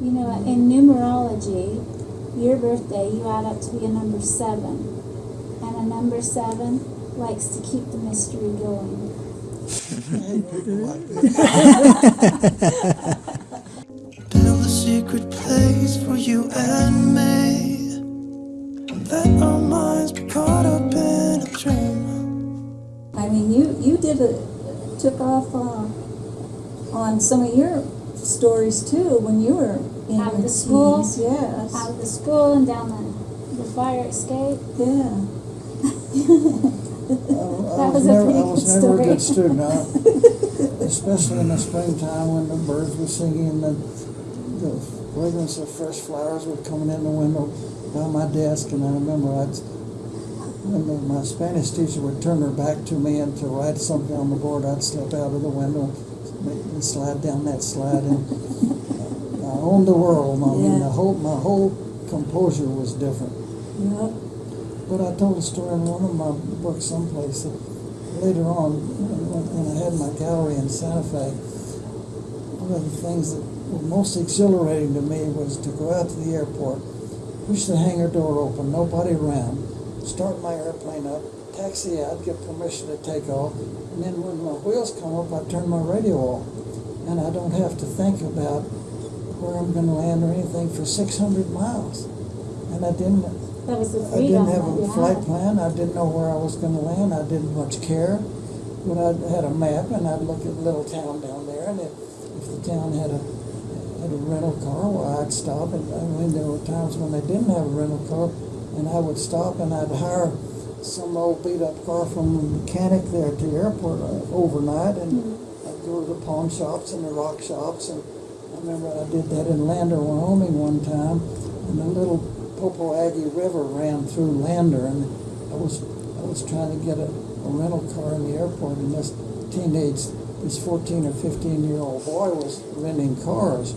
You know, in numerology, your birthday, you add up to be a number seven. And a number seven likes to keep the mystery going. Build a secret place for you and me. Let our minds be caught up in a dream. I mean, you, you did a, took off uh, on some of your stories too when you were in Out of the school? teens. Yes. Out of the school and down the, the fire escape. Yeah. That was a never, pretty I was good never a good student, I- especially in the springtime when the birds were singing and the, the fragrance of fresh flowers were coming in the window by my desk. And I remember I'd, when the, my Spanish teacher would turn her back to me and to write something on the board, I'd slip out of the window and slide down that slide. And I owned the world. I mean, Yeah. the whole, my whole composure was different. Yep. But I told a story in one of my books someplace that later on, when, when I had my gallery in Santa Fe, one of the things that were most exhilarating to me was to go out to the airport, push the hangar door open, nobody around, start my airplane up, taxi out, get permission to take off, and then when my wheels come up, I turn my radio off. And I don't have to think about where I'm going to land or anything for 600 miles. And I didn't That was the I didn't have a flight plan, I didn't know where I was gonna land, I didn't much care. But I had a map and I'd look at a little town down there and if, if the town had a, had a rental car, well, I'd stop and, I mean, there were times when they didn't have a rental car and I would stop and I'd hire some old beat up car from the mechanic there at the airport uh, overnight and I'd go to the pawn shops and the rock shops and I remember I did that in Lander, Wyoming one time and the little Popo Agie River ran through Lander, and I was I was trying to get a, a rental car in the airport, and this teenage, this 14 or 15 year old boy was renting cars,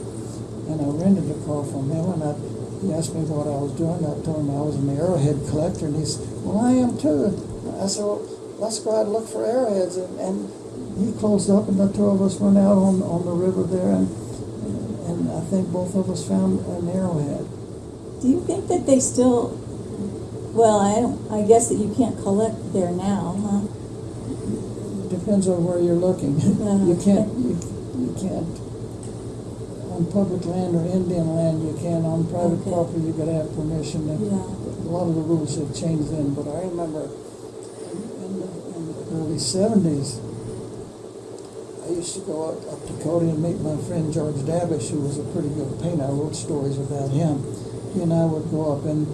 and I rented a car from him, and I, he asked me what I was doing. I told him I was an arrowhead collector, and he said, "Well, I am too." I said, "Well, let's go out and look for arrowheads," and, and he closed up, and the two of us went out on on the river there, and and I think both of us found an arrowhead. Do you think that they still, well, I don't, I guess that you can't collect there now, huh? Depends on where you're looking. Yeah. You can't, you, you can't, on public land or Indian land, you can, on private Okay. property, you gotta have permission. And Yeah. A lot of the rules have changed then, but I remember in, the, in the early seventies, I used to go up, up to Cody and meet my friend George Davish, who was a pretty good painter. I wrote stories about him. He and I would go up in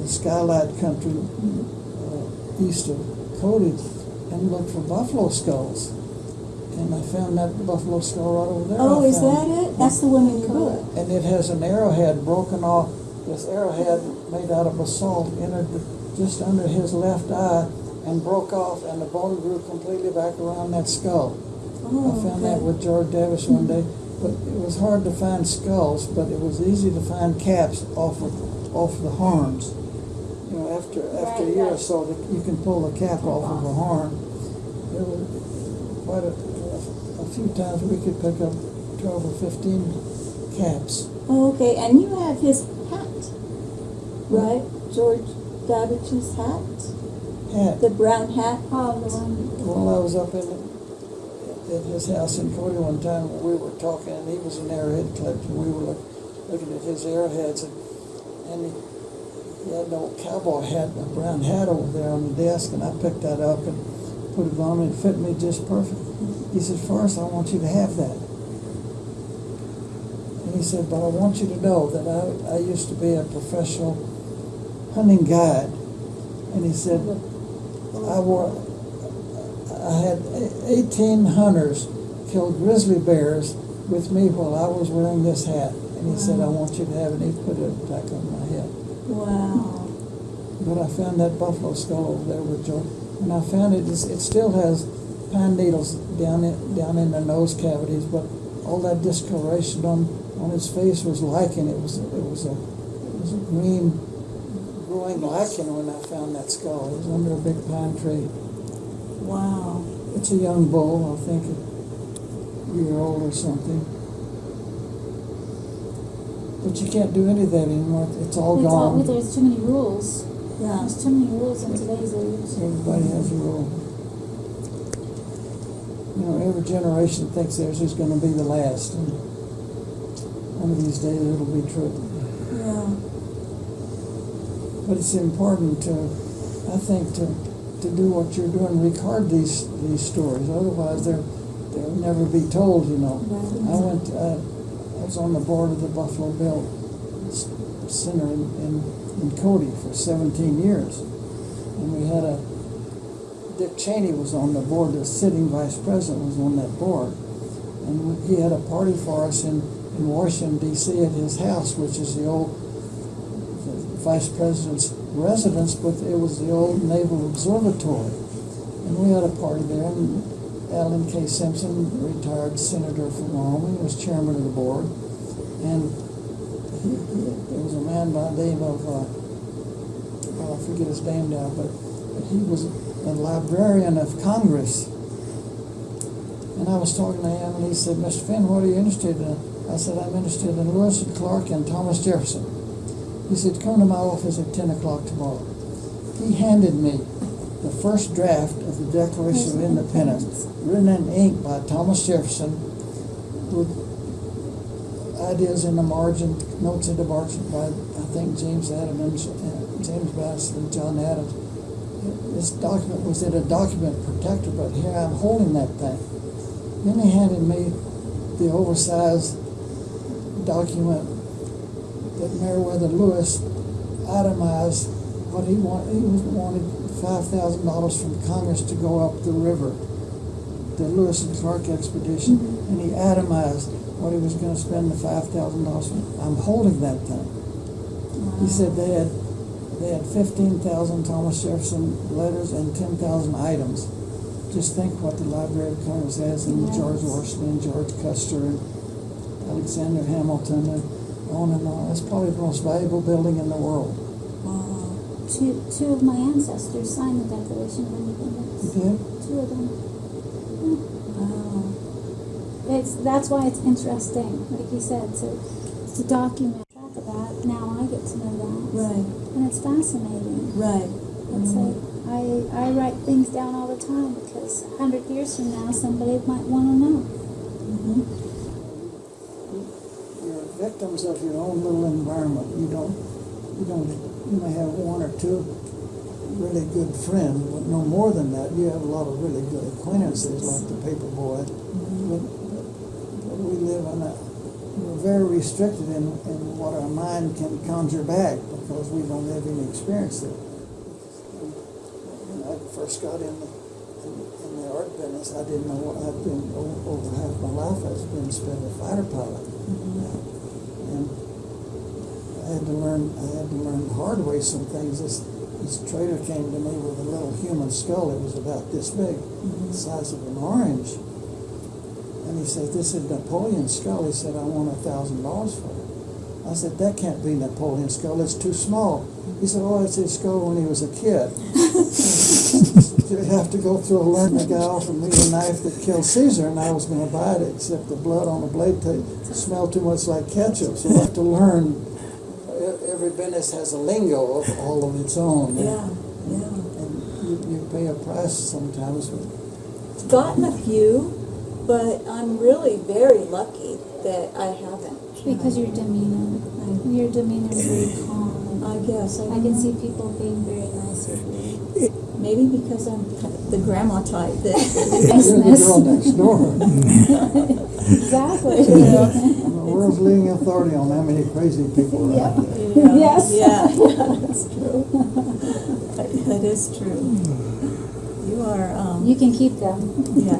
the skylight country uh, east of Cody and look for buffalo skulls. And I found that buffalo skull right over there. Oh, I is that it? That's the one in your book? and it has an arrowhead broken off. This arrowhead made out of basalt entered the, just under his left eye and broke off, and the bone grew completely back around that skull. Oh, I found okay. that with George Davis one day, but it was hard to find skulls, but it was easy to find caps off of off the horns. You know, after after a Right, year or so, that you can pull the cap off of a horn. There were quite a, a few times we could pick up twelve or fifteen caps. Oh, okay, and you have his hat, right? George Davich's hat? Hat. The brown hat? Oh, the one, Well, I was up in at his house in Cody one time. We were talking, and he was an arrowhead collector. We were look, looking at his arrowheads, and, and he, he had an old cowboy hat, a brown hat over there on the desk, and I picked that up and put it on, and it fit me just perfect. He said, "Forrest, I want you to have that." And he said, "But I want you to know that I, I used to be a professional hunting guide." And he said, "I wore I had e- 18 hunters kill grizzly bears with me while I was wearing this hat. And he said, I want you to have it. And he put it back on my head. Wow. But I found that buffalo skull over there with Joe. And I found it, is- it still has pine needles down in, down in the nose cavities, but all that discoloration on, on his face was lichen. It was, it was a, it was a green growing lichen when I found that skull. It was under a big pine tree. Wow. It's a young bull, I think a year old or something. But you can't do any of that anymore, it's all It's all, gone. there's too many rules. Yeah, There's too many rules in today's age. Everybody has a rule. You know, every generation thinks theirs is gonna be the last, and one of these days it'll be true. yeah, But it's important to, I think, to, to do what you're doing, record these, these stories, otherwise they're, they'll never be told, you know. Right. I went, uh, I was on the board of the Buffalo Bill Center in, in, in Cody for seventeen years. And we had a, Dick Cheney was on the board, the sitting vice president was on that board. And he had a party for us in, in Washington DC at his house, which is the old the vice president's residence, but it was the old Naval Observatory. And we had a party there, and Alan K. Simpson, retired senator from Wyoming, was chairman of the board. And there was a man by the name of, uh, well, I forget his name now, but, but he was a librarian of Congress. And I was talking to him, and he said, Mr. Fenn, what are you interested in? I said, I'm interested in Lewis and Clark and Thomas Jefferson. He said, come to my office at ten o'clock tomorrow. He handed me the first draft of the Declaration of Independence, written in ink by Thomas Jefferson, with ideas in the margin, notes in the margin by, I think, James Adams, uh, James Bass and John Adams. This document was in a document protector, but here I'm holding that thing. Then he handed me the oversized document that Meriwether Lewis itemized what he wanted, he wanted five thousand dollars from Congress to go up the river, the Lewis and Clark expedition, and he atomized what he was gonna spend the five thousand dollars. on. I'm holding that thing. He said they had, they had fifteen thousand Thomas Jefferson letters and ten thousand items. Just think what the Library of Congress has in George Washington, George Custer, and Alexander Hamilton, and on and on. It's probably the most valuable building in the world. Wow. Two, two of my ancestors signed the Declaration of You Independence. did? Two of them. Wow. It's, that's why it's interesting, like you said, to, to document track of that. Now I get to know that. Right, And it's fascinating. right. It's Mhm. like, I, I write things down all the time because a hundred years from now, somebody might wanna know. Mm -hmm. You're victims of your own little environment. You don't, you don't, you may have one or two really good friends, but no more than that. You have a lot of really good acquaintances, like the paper boy. But, but we live in a, we're very restricted in, in what our mind can conjure back because we don't have any experience there. When I first got in the, in, in the art business, I didn't know what I'd been, over half my life I've been spent a fighter pilot. Mm-hmm. And I had to learn, I had to learn the hard way some things. This, this trader came to me with a little human skull. It was about this big, the size of an orange. And he said, this is Napoleon's skull. He said, I want a thousand dollars for it. I said, that can't be Napoleon's skull. It's too small. He said, oh, it's his skull when he was a kid. you have to go through a learn. The guy offered me the knife that killed Caesar, and I was going to buy it, except the blood on the blade smelled too much like ketchup. So you have to learn. Every business has a lingo of all of its own. Yeah, yeah. And you, you pay a price sometimes. Gotten a few, but I'm really very lucky that I haven't. Because your demeanor, your demeanor is very calm. I guess. I can see people being very nice with you. Maybe because I'm the grandma type that. you're the girl next door. Exactly. I'm the world's leading authority on how many crazy people are out there. Yeah, Yes. Yeah, that's true. That that is true. You are, um, You can keep them. yeah.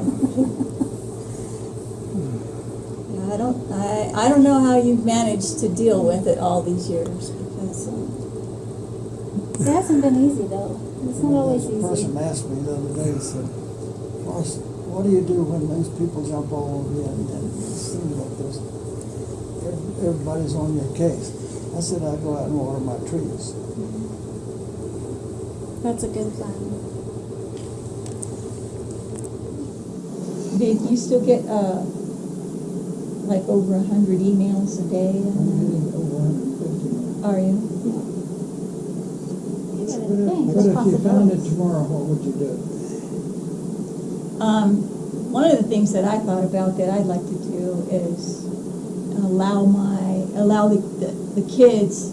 Yeah, I don't, I, I don't know how you've managed to deal with it all these years because, um, It hasn't been easy though. It's not always easy. A person asked me the other day, he said, "Boss, what do you do when these people jump all over you and, and it like this? everybody's on your case? I said, I go out and water my trees. That's a good plan. did you still get, uh, like over a hundred emails a day. I'm getting over hundred and fifty. Are you? You gotta But think, if, there's but if you found it tomorrow, what would you do? Um, one of the things that I thought about that I'd like to do is allow my, allow the, the, the kids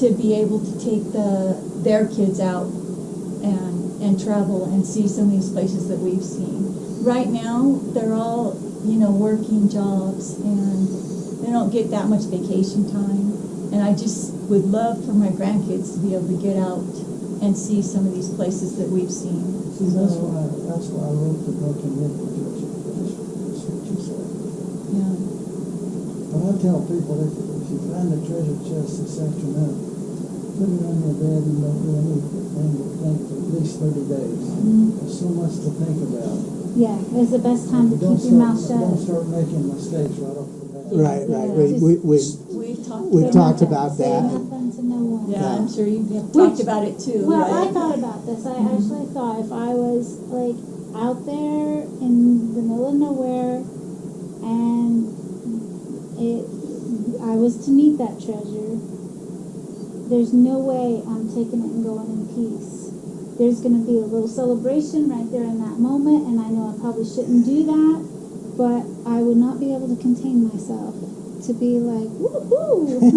to be able to take the, their kids out and, and travel and see some of these places that we've seen. Right now, they're all, you know, working jobs and they don't get that much vacation time. And I just would love for my grandkids to be able to get out and see some of these places that we've seen. See, that's So- why, that's why I wrote the book and get the treasure. That's that's what you said. Yeah. But I tell people, if, if you find a treasure chest this afternoon, put it on your bed and don't do anything but think for at least thirty days. Mm-hmm. There's so much to think about. Yeah, it's the best time to Don't keep your mouth shut. Don't start making mistakes right off the bat. Right, right. Yeah. We, we, we, We've talked. We've about talked that. about Say that. nothing to no one. Yeah, I'm sure you have Which- talked about it too, Well, I thought about this. I mm-hmm. actually thought if I was like out there in the middle of nowhere and it, I was to meet that treasure, there's no way I'm taking it and going in peace. There's going to be a little celebration right there in that moment, and I know I probably shouldn't do that, but I would not be able to contain myself to be like, woohoo!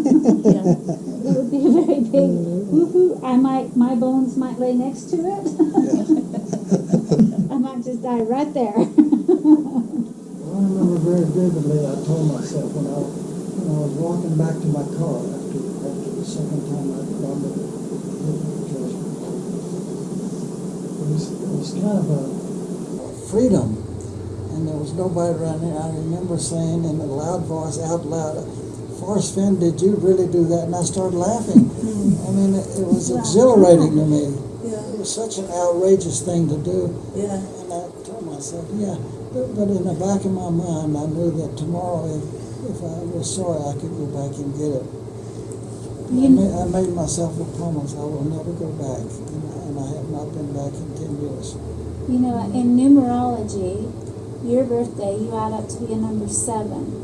Yeah. It would be a very big woohoo. I might, my bones might lay next to it. I might just die right there. Well, I remember very vividly, I told myself when I, when I was walking back to my car after, after the second time I'd gone to look for the treasure. It was, it was kind of a freedom, and there was nobody around here. I remember saying in a loud voice, out loud, Forrest Fenn, did you really do that? And I started laughing. Mm-hmm. I mean, it, it was exhilarating to me. Yeah, It was such an outrageous thing to do. yeah, And I told myself, yeah, but, but in the back of my mind, I knew that tomorrow, if, if I was sorry, I could go back and get it. I, made, mm-hmm. I made myself a promise I will never go back, and, and I have not been back in 10 years. You know, in numerology, your birthday, you add up to be a number seven.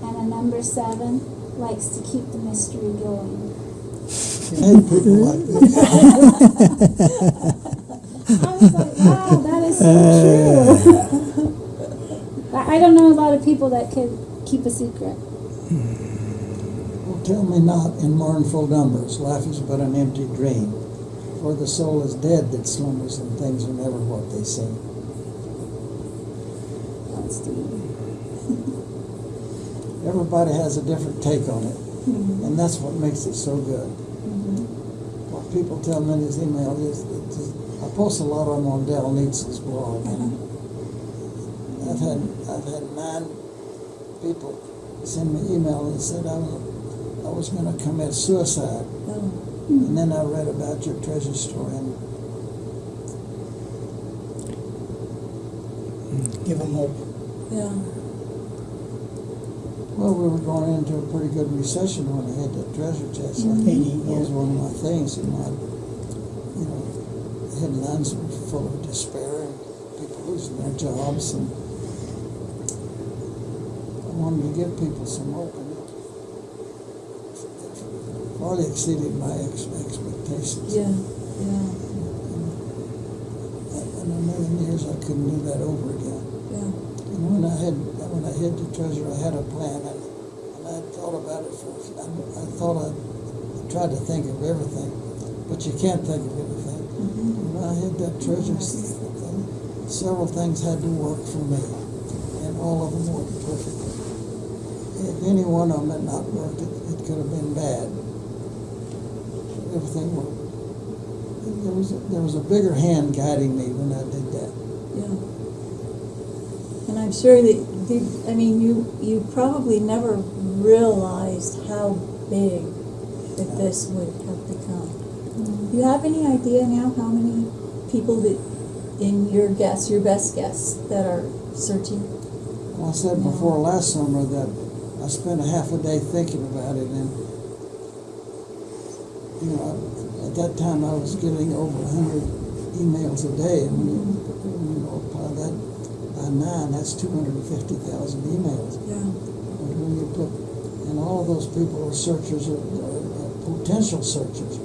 And a number seven likes to keep the mystery going. I hate people like this. I was like, wow, that is so true. I I don't know a lot of people that could keep a secret. Hmm. Tell me not in mournful numbers, life is but an empty dream. For the soul is dead that slumbers, and things are never what they seem. That's deep. Everybody has a different take on it, mm-hmm. and that's what makes it so good. Mm-hmm. What people tell me in his email is, is I post a lot on Dal Neitzel's blog, and mm-hmm. I've had I've had nine people send me email and said I was, I was going to commit suicide, oh, and then I read about your treasure story, and give them hope. yeah, well, we were going into a pretty good recession when I had that treasure chest. Like, Mhm. That was one of my things, and my, you know, headlines were full of despair and people losing their jobs, and I wanted to give people some hope, far exceeded my ex- expectations. yeah, yeah, In a million years, I couldn't do that over again. yeah, And when I had when I hid the treasure, I had a plan, and, and I thought about it for. I, I thought I tried to think of everything, but you can't think of everything. Mm-hmm. When I hid that treasure, several things had to work for me, and all of them worked perfectly. If any one of them had not worked, it, it could have been bad. Everything worked. There was a, there was a bigger hand guiding me when I did that. yeah. And I'm sure that, did, I mean, you, you probably never realized how big that this would have become. Do you have any idea now how many people that, in your guess, your best guess, that are searching? I said before last summer that I spent a half a day thinking about it, and you know, at that time I was getting over hundred emails a day, and when you, when you multiply that by nine, that's two hundred and fifty thousand emails. Yeah. And when those people are searchers, or, or or potential searchers.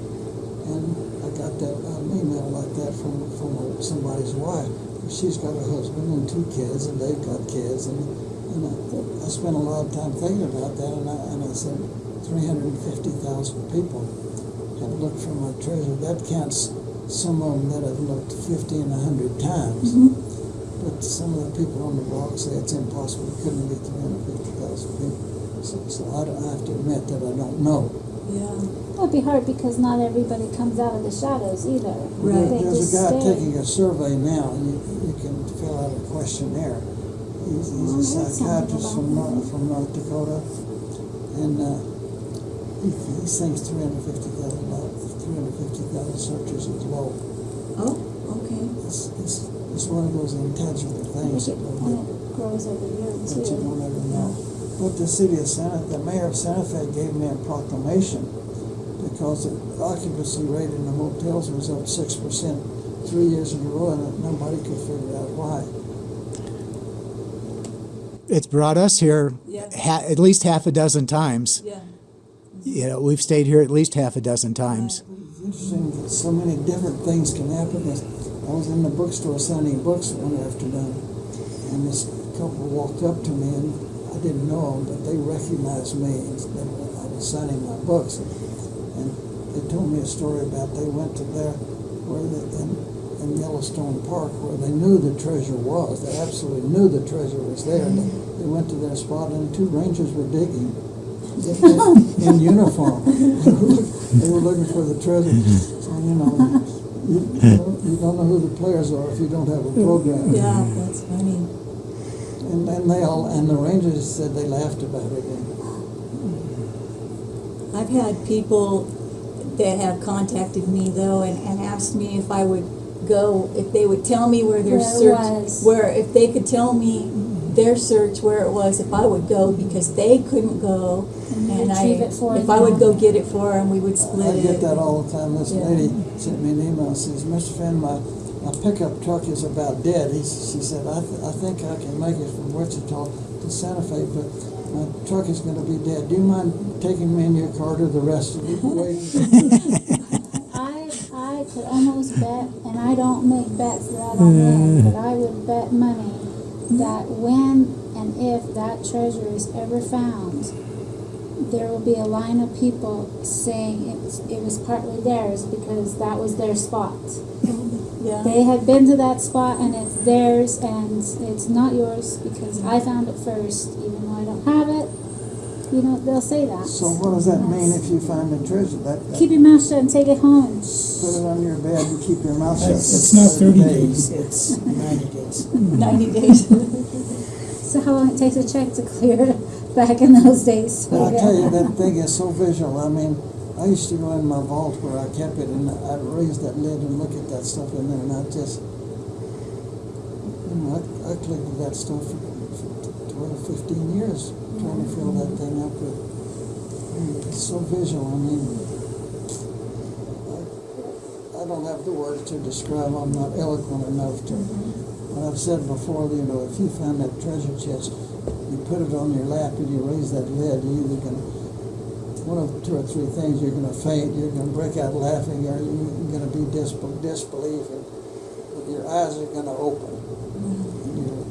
And I got that, an email like that from, from somebody's wife. She's got a husband and two kids, and they've got kids, and, and I, I spent a lot of time thinking about that, and I, and I said, three hundred and fifty thousand people have looked for my treasure. That counts some of them that I've looked fifty and a hundred times. But some of the people on the block say it's impossible, it couldn't be three hundred fifty thousand people. So, so I, don't- I have to admit that I don't know. Yeah. It'd be hard because not everybody comes out of the shadows either. Right. They There's just a guy stay. taking a survey now, and you, you can fill out a questionnaire. He's, he's Oh, a psychiatrist from North, from North Dakota, and, uh, he, he thinks three hundred fifty thousand, three hundred fifty thousand searchers is low. Oh, okay. It's, it's, it's one of those intangible I things think that, it- And it grows every year that you too. don't ever know. But the city of Santa, the mayor of Santa Fe gave me a proclamation because the occupancy rate in the motels was up six percent three years in a row, and nobody could figure out why. It's brought us here Yeah. ha- at least half a dozen times. Yeah. You know, we've stayed here at least half a dozen times. It's interesting that so many different things can happen. I was in the bookstore signing books one afternoon, and this couple walked up to me, and I didn't know them, but they recognized me. and I was signing my books, and they told me a story about they went to there where they, in, in Yellowstone Park where they knew the treasure was. They absolutely knew the treasure was there. They, they went to their spot, and two rangers were digging in, in uniform. they were looking for the treasure. So, you know, you, you, don't, you don't know who the players are if you don't have a program. Yeah, that's funny. And then they all, and the Rangers said they laughed about it. And I've had people that have contacted me though and, and asked me if I would go, if they would tell me where their Where search, was. where, if they could tell me their search where it was, if I would go, because they couldn't go. And you I, retrieve it for if. I would go get it for them, we would split it. I it. get that all the time. This Yeah. lady sent me an email and says, Mr. Fenn, my, my pickup truck is about dead. He, s- she said, I, th- I think I can make it from Wichita to Santa Fe, but my truck is going to be dead. Do you mind taking me in your car to the rest of the way? I, I could almost bet, and I don't make bets that I don't make, but I would bet money that when and if that treasure is ever found, there will be a line of people saying it was, it was partly theirs because that was their spot. Mm-hmm. Yeah, They had been to that spot and it's theirs and it's not yours because I found it first, even though I don't have it. You know, they'll say that. So what does that mean if you find the treasure? That, that Keep your mouth shut and take it home. put it on your bed and keep your mouth shut. It's, it's not thirty days, it's ninety days. ninety days. So how long it takes a check to clear back in those days? But I tell you, that thing is so visual. I mean, I used to go in my vault where I kept it, and I'd raise that lid and look at that stuff in there, and I just, you know, I, I collected that stuff for, for 12, 15 years, trying to fill that thing up with. Mean, It's so visual. I mean, I, I don't have the words to describe. I'm not eloquent enough to. Mm-hmm. What I've said before, you know, if you find that treasure chest, you put it on your lap and you raise that lid, you're either gonna, one of two or three things, you're gonna faint, you're gonna break out laughing, or you're gonna be disbel- disbelief, and your eyes are gonna open. And you're,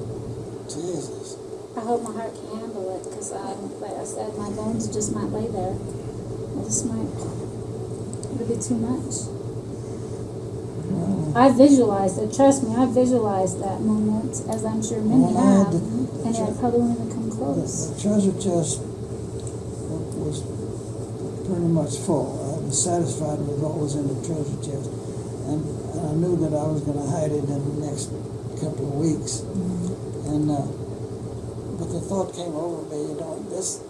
Jesus. I hope my heart can handle it because I, um, like I said, my bones just might lay there. I just might. It'll be too much. I visualized it. Trust me, I visualized that moment, as I'm sure many Well, have, to- and I probably won't even come close. the treasure chest was pretty much full. I was satisfied with what was in the treasure chest. And, and I knew that I was gonna hide it in the next couple of weeks. And, uh, but the thought came over me, you know, this,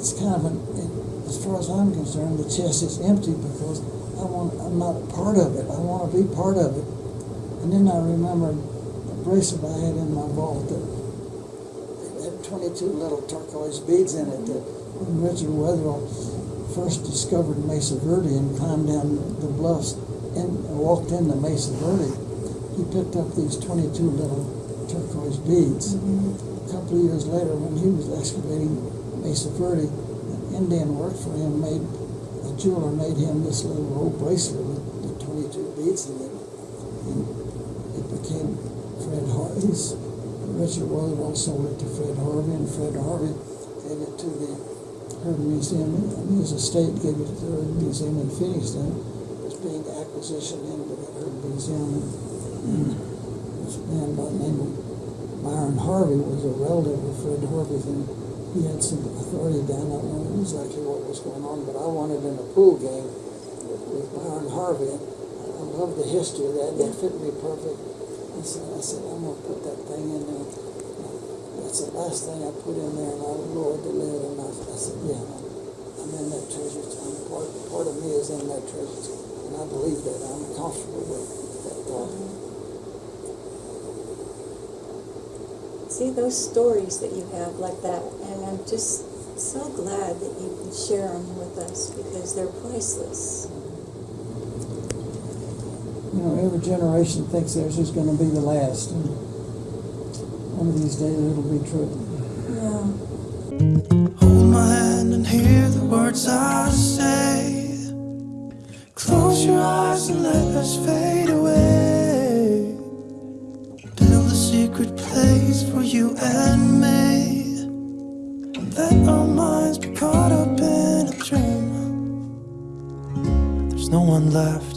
it's kind of an, it, as far as I'm concerned, the chest is empty because I want, I'm not part of it. I wanna be part of it. And then I remembered a bracelet I had in my vault that it had 22 little turquoise beads in it that when Richard Wetherill first discovered Mesa Verde and climbed down the bluffs and walked into Mesa Verde, he picked up these 22 little turquoise beads. Mm-hmm. A couple of years later, when he was excavating Mesa Verde. An Indian worked for him, made, a jeweler made him this little gold bracelet with the twenty-two beads in it. And it became Fred Harvey's. Richard Wetherill sold it to Fred Harvey, and Fred Harvey gave it to the Heard Museum, and his estate gave it to the Museum in Phoenix then. It was being acquisition into the Heard Museum. And this man by the name of Byron Harvey was a relative of Fred Harvey's, and he had some authority down. I don't know exactly what was going on, but I wanted in a pool game with, with Byron Harvey. I love the history of that. That fit me perfect. And so I said, I'm gonna put that thing in there. That's the last thing I put in there, and I the lid, and I, I said, yeah, I'm in that treasure. I'm part, part of me is in that treasure, and I believe that. I'm comfortable with that thought. See those stories that you have like that, and I'm just so glad that you can share them with us because they're priceless. You know, every generation thinks theirs is going to be the last. And one of these days it'll be true. Yeah. Hold my hand and hear the words I say. Close your eyes and let us fade and me. Let our minds be caught up in a dream. There's no one left